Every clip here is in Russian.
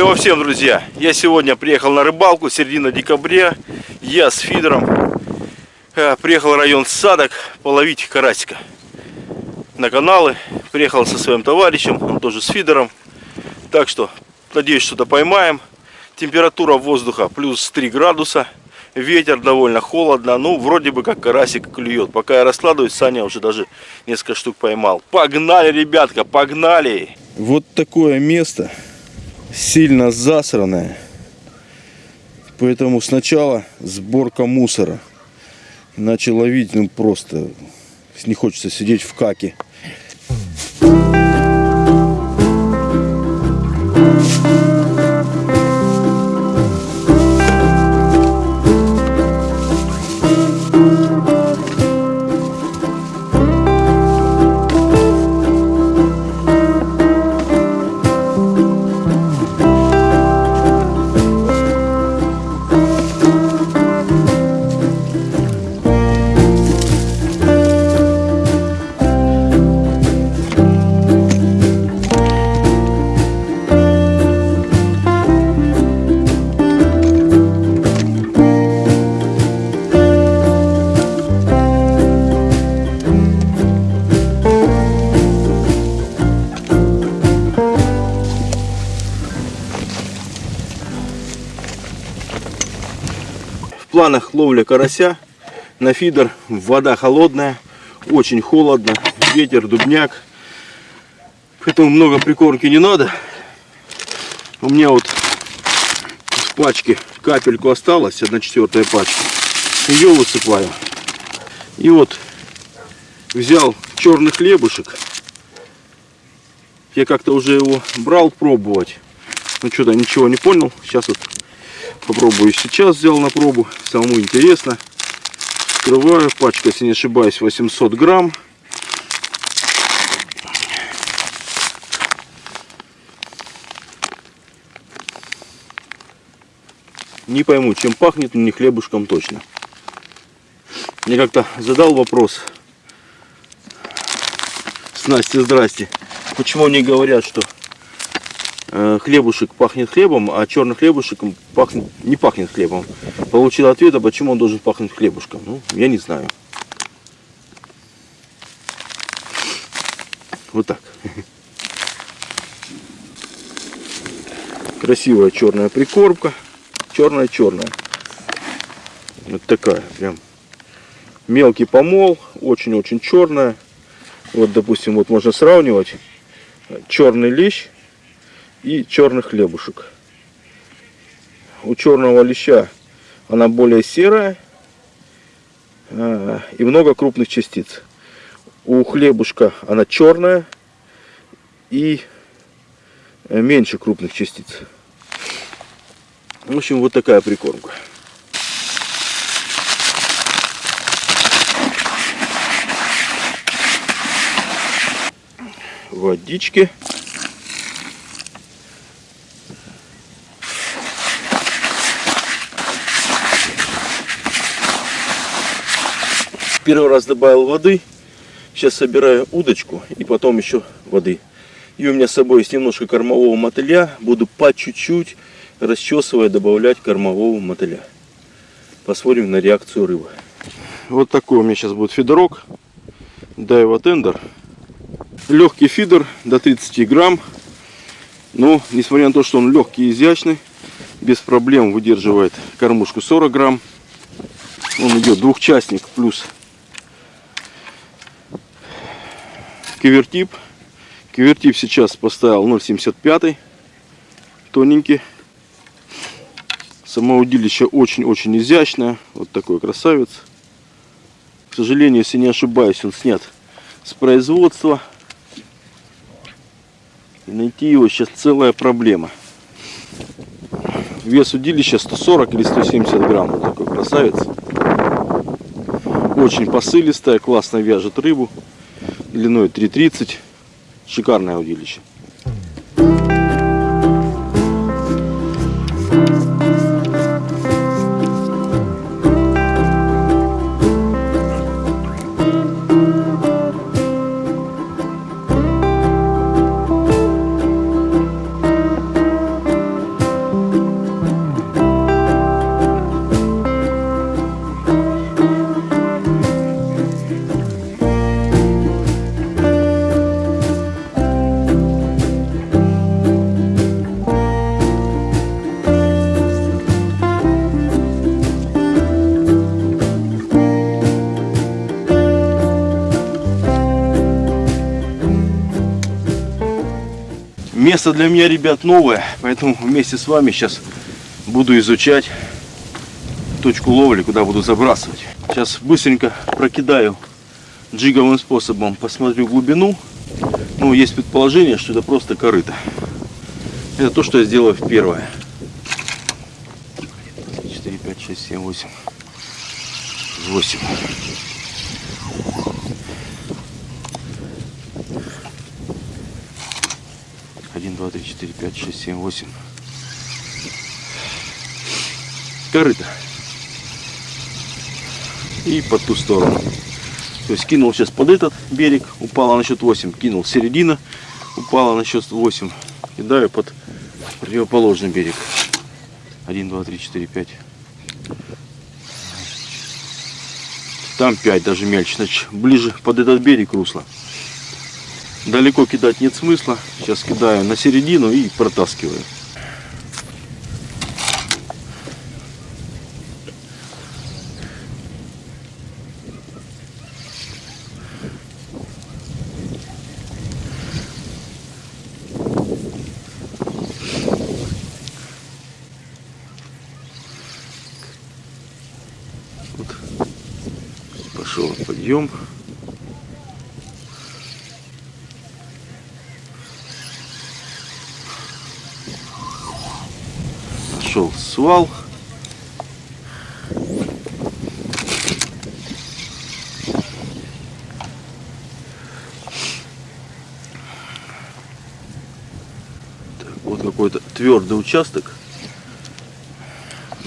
Клево всем, друзья! Я сегодня приехал на рыбалку, середина декабря. Я с фидером э, приехал в район Садок половить карасика. На каналы. Приехал со своим товарищем, он тоже с фидером. Так что, надеюсь, что-то поймаем. Температура воздуха плюс 3 градуса. Ветер довольно холодно. Ну, вроде бы как карасик клюет. Пока я раскладываюсь, Саня уже даже несколько штук поймал. Погнали, ребятка, погнали! Вот такое место сильно засранная. Поэтому сначала сборка мусора. Иначе ловить, ну просто не хочется сидеть в каке. Планах ловля карася на фидер. Вода холодная, очень холодно, ветер, дубняк. Поэтому много прикормки не надо. У меня вот в пачке капельку осталось, одна четвертая пачка. Ее высыпаю. И вот взял черный хлебушек. Я как-то уже его брал пробовать. Ну что-то ничего не понял. Сейчас вот Попробую сейчас, взял на пробу. Самому интересно. Открываю. Пачка, если не ошибаюсь, 800 грамм. Не пойму, чем пахнет, не хлебушком точно. Мне как-то задал вопрос с Настей, здрасте. Почему они говорят, что хлебушек пахнет хлебом, а черный хлебушек пахнет, не пахнет хлебом. Получил ответ, а почему он должен пахнуть хлебушком. Ну, я не знаю. Вот так. Красивая черная прикормка. Черная-черная. Вот такая прям. Мелкий помол. Очень-очень черная. Вот, допустим, вот можно сравнивать. Черный лещ и черных хлебушек. У черного леща она более серая а, и много крупных частиц. У хлебушка она черная и меньше крупных частиц. В общем, вот такая прикормка. Водички. Первый раз добавил воды. Сейчас собираю удочку и потом еще воды. И у меня с собой есть немножко кормового мотыля. Буду по чуть-чуть, расчесывая, добавлять кормового мотыля. Посмотрим на реакцию рыбы. Вот такой у меня сейчас будет фидерок. Дайва тендер. Легкий фидер до 30 грамм. Но, несмотря на то, что он легкий и изящный, без проблем выдерживает кормушку 40 грамм. Он идет двухчастник плюс Кивертип. Кивертип сейчас поставил 0,75. Тоненький. Само удилище очень-очень изящное. Вот такой красавец. К сожалению, если не ошибаюсь, он снят с производства. И найти его сейчас целая проблема. Вес удилища 140 или 170 грамм. Вот такой красавец. Очень посылистая, классно вяжет рыбу длиной 3,30. Шикарное удилище. Место для меня, ребят, новое, поэтому вместе с вами сейчас буду изучать точку ловли, куда буду забрасывать. Сейчас быстренько прокидаю джиговым способом, посмотрю глубину. Ну, есть предположение, что это просто корыто. Это то, что я сделаю в первое. 4, 5, 6, 7, 8. 8. Один, два, три, четыре, пять, шесть, семь, восемь. Корыто. И по ту сторону. То есть кинул сейчас под этот берег, упала на счет 8. Кинул середина, упала на счет 8. Кидаю под противоположный берег. 1, 2, 3, 4, 5. Там 5, даже мельче. Значит, ближе под этот берег русла. Далеко кидать нет смысла. Сейчас кидаю на середину и протаскиваю. Вот пошел подъем. Нашел свал. Так, вот какой-то твердый участок.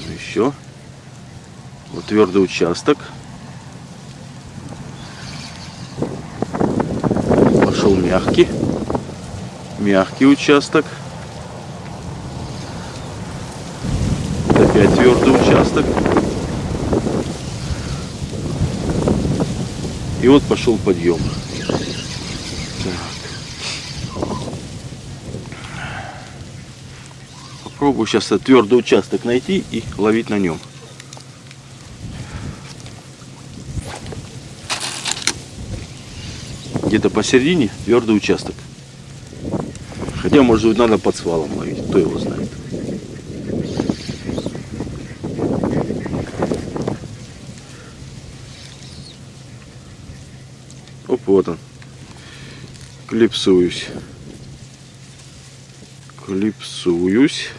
Еще. Вот твердый участок. Пошел мягкий. Мягкий участок. Вот опять твердый участок. И вот пошел подъем. Так. Попробую сейчас этот твердый участок найти и ловить на нем. где-то посередине твердый участок. Хотя, может быть, надо под свалом ловить, кто его знает. Оп, вот он. Клипсуюсь. Клипсуюсь.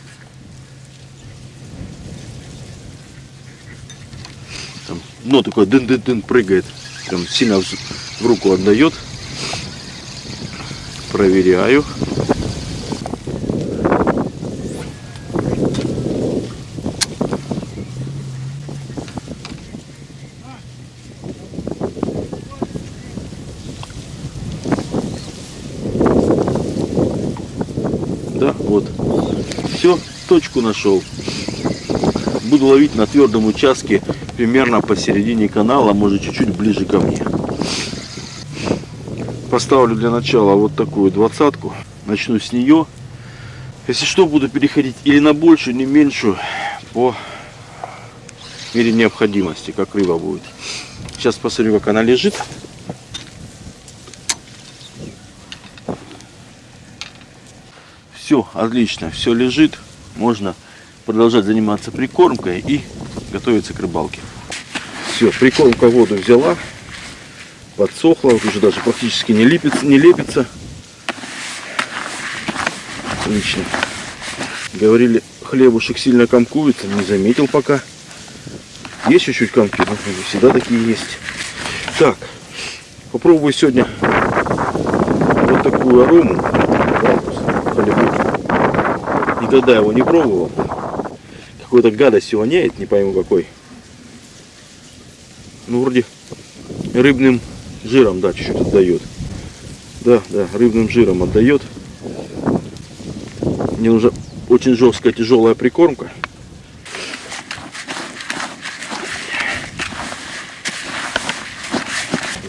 Там дно такое дын-дын-дын прыгает. Прям сильно в руку отдает проверяю. Да, вот. Все, точку нашел. Буду ловить на твердом участке примерно посередине канала, может чуть-чуть ближе ко мне поставлю для начала вот такую двадцатку. Начну с нее. Если что, буду переходить или на большую, не меньшую, по мере необходимости, как рыба будет. Сейчас посмотрю, как она лежит. Все, отлично, все лежит. Можно продолжать заниматься прикормкой и готовиться к рыбалке. Все, прикормка воду взяла подсохла, уже даже практически не лепится, не лепится. Отлично. Говорили, хлебушек сильно комкуется, не заметил пока. Есть чуть-чуть комки, но всегда такие есть. Так, попробую сегодня вот такую арому. Никогда его не пробовал. Какой-то гадостью воняет, не пойму какой. Ну, вроде рыбным жиром, да, чуть-чуть отдает. Да, да, рыбным жиром отдает. Мне нужна очень жесткая, тяжелая прикормка.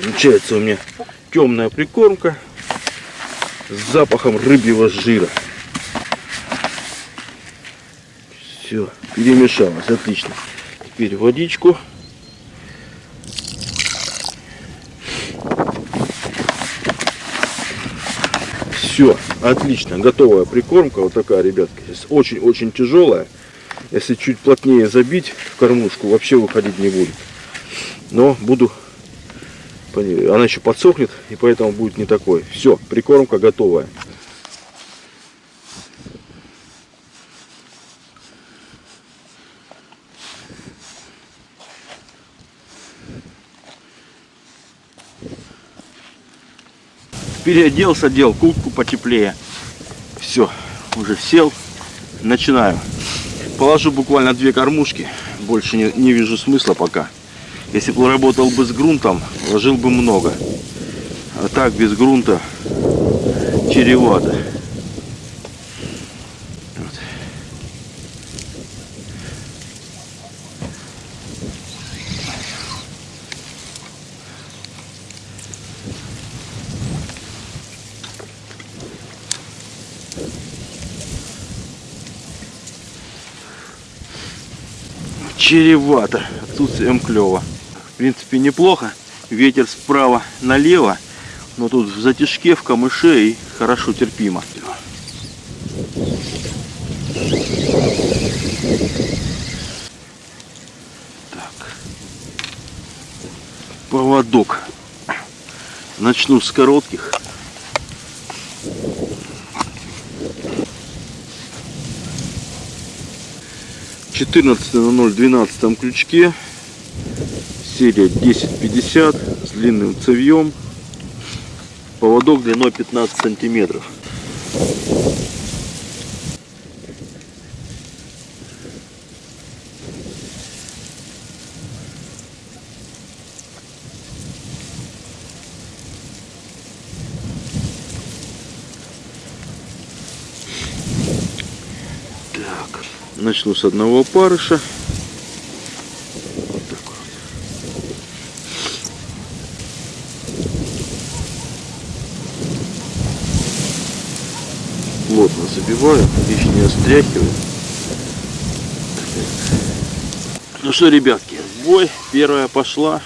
Получается у меня темная прикормка с запахом рыбьего жира. Все, перемешалось, отлично. Теперь водичку. Все, отлично, готовая прикормка, вот такая, ребятки, очень-очень тяжелая. Если чуть плотнее забить в кормушку, вообще выходить не будет. Но буду, она еще подсохнет, и поэтому будет не такой. Все, прикормка готовая. Переоделся, одел куртку потеплее. Все, уже сел, начинаю. Положу буквально две кормушки, больше не, не вижу смысла пока. Если бы работал бы с грунтом, ложил бы много. А так без грунта чревато. Чревато. Отсутствием клева. В принципе, неплохо. Ветер справа налево. Но тут в затяжке, в камыше и хорошо терпимо. Так. Поводок. Начну с коротких. 14 на 012 крючке. Серия 1050 с длинным цевьем. Поводок длиной 15 сантиметров Начну с одного опарыша. Вот так вот. Плотно забиваю, лишнее стряхиваю. Ну что, ребятки, бой первая пошла.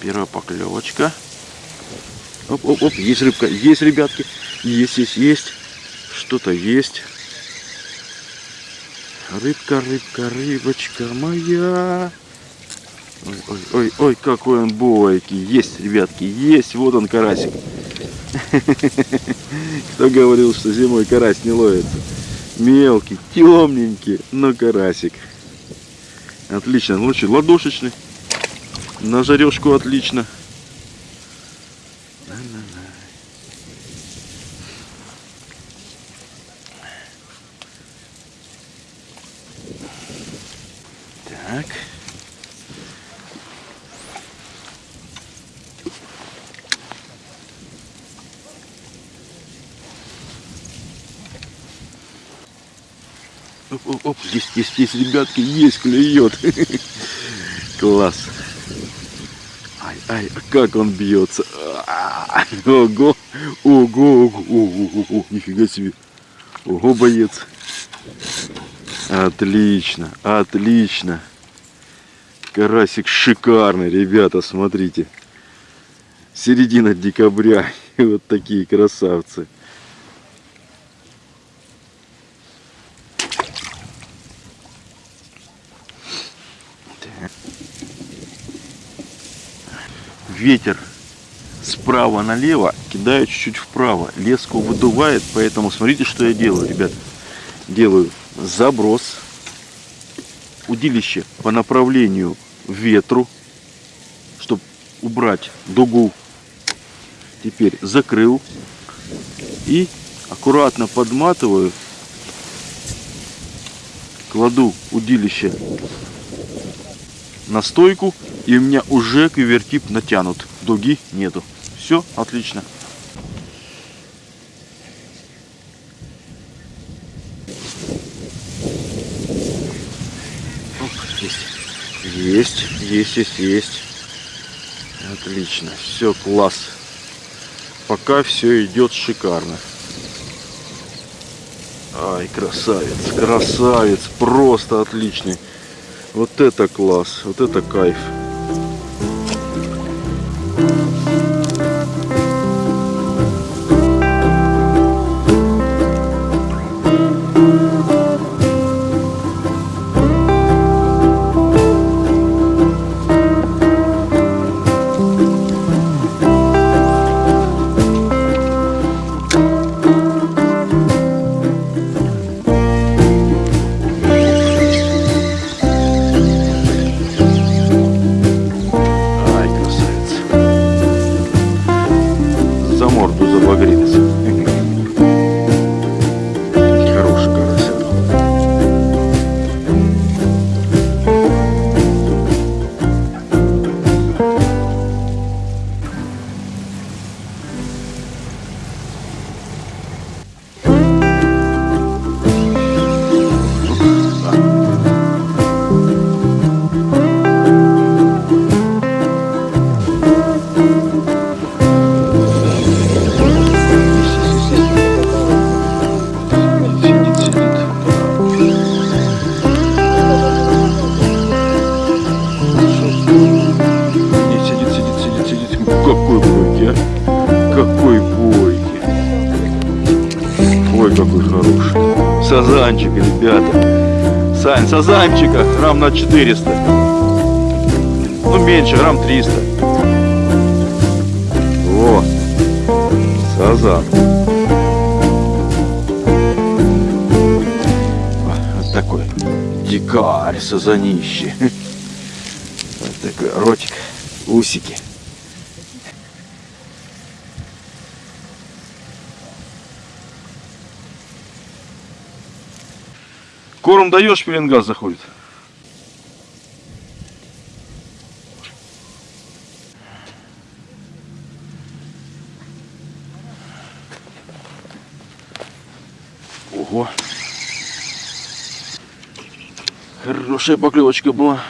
Первая поклевочка. Оп, оп, есть рыбка, есть, ребятки. Есть, есть, есть. Что-то есть. Рыбка, рыбка, рыбочка моя. Ой, ой, ой, ой, какой он бойкий. Есть, ребятки, есть. Вот он, карасик. Кто говорил, что зимой карась не ловится? Мелкий, темненький, но карасик. Отлично, лучше ладошечный. На жарежку отлично. Так. Оп, оп, оп, здесь, здесь, здесь, ребятки, есть, клюет. Класс. Ай, как он бьется. Ого, ого, ого, ого, нифига себе. Ого, боец. Отлично, отлично. Карасик шикарный, ребята, смотрите. Середина декабря. И вот такие красавцы. Ветер справа налево, кидаю чуть-чуть вправо. Леску выдувает, поэтому смотрите, что я делаю, ребят. Делаю заброс удилище по направлению ветру, чтобы убрать дугу. Теперь закрыл и аккуратно подматываю, кладу удилище на стойку и у меня уже квивертип натянут. Дуги нету. Все отлично. есть. Есть, есть, есть, Отлично. Все, класс. Пока все идет шикарно. Ай, красавец, красавец, просто отличный. Вот это класс, вот это кайф. Ребята. Сань, сазанчика грамм на 400. Ну, меньше, грамм 300. О, сазан. Вот такой дикарь, сазанище. Вот такой ротик, усики. Корм даешь, пеленгаз заходит. Ого. Хорошая поклевочка была.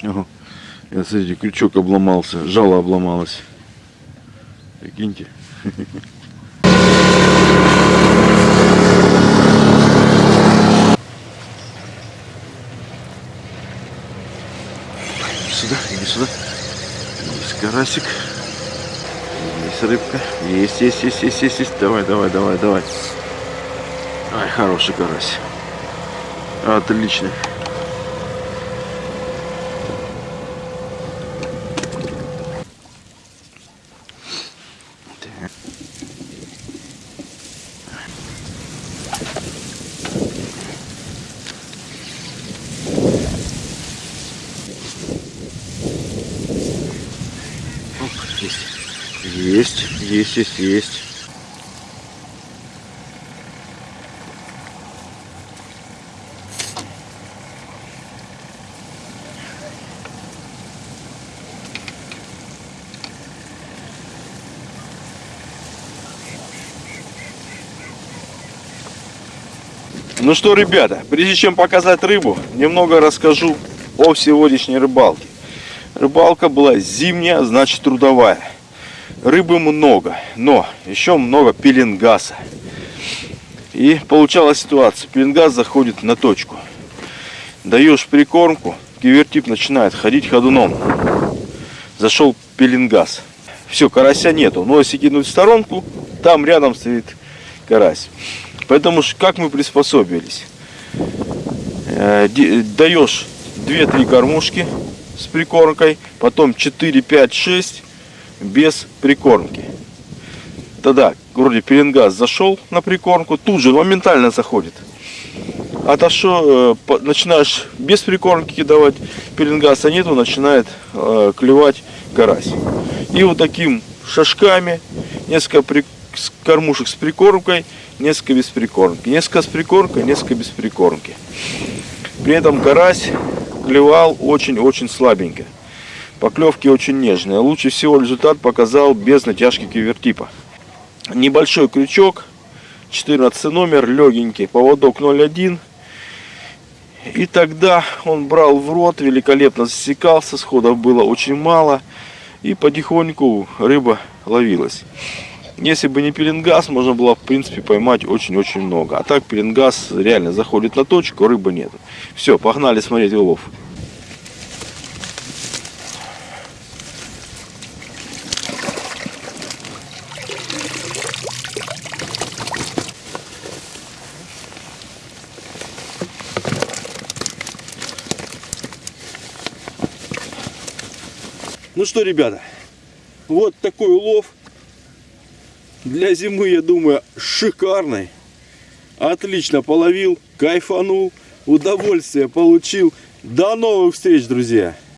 Ага. Я, смотрите, крючок обломался, жало обломалось. Прикиньте. Сюда, иди сюда. Есть карасик. Есть рыбка. Есть, есть, есть, есть, есть, есть. Давай, давай, давай, давай. Ай, хороший карась. Отлично. Так. Оп, Есть. Есть, есть, есть, есть. Ну что, ребята, прежде чем показать рыбу, немного расскажу о сегодняшней рыбалке. Рыбалка была зимняя, значит трудовая. Рыбы много, но еще много пеленгаса. И получалась ситуация. Пеленгас заходит на точку. Даешь прикормку, кивертип начинает ходить ходуном. Зашел пеленгас. Все, карася нету. Но если кинуть в сторонку, там рядом стоит карась. Поэтому как мы приспособились? Э, Даешь 2-3 кормушки с прикормкой, потом 4, 5, 6 без прикормки. Тогда вроде пеленгаз зашел на прикормку, тут же моментально заходит. Отошел, э, по- начинаешь без прикормки давать, пеленгаса нету, начинает э, клевать карась. И вот таким шажками, несколько при- кормушек с прикормкой, несколько без прикормки. Несколько с прикормкой, несколько без прикормки. При этом карась клевал очень-очень слабенько. Поклевки очень нежные. Лучше всего результат показал без натяжки кивертипа. Небольшой крючок, 14 номер, легенький, поводок 0,1. И тогда он брал в рот, великолепно засекался, сходов было очень мало. И потихоньку рыба ловилась. Если бы не пеленгаз, можно было, в принципе, поймать очень-очень много. А так пеленгаз реально заходит на точку, рыбы нет. Все, погнали смотреть улов. Что, ребята, вот такой улов. Для зимы, я думаю, шикарный. Отлично половил, кайфанул, удовольствие получил. До новых встреч, друзья!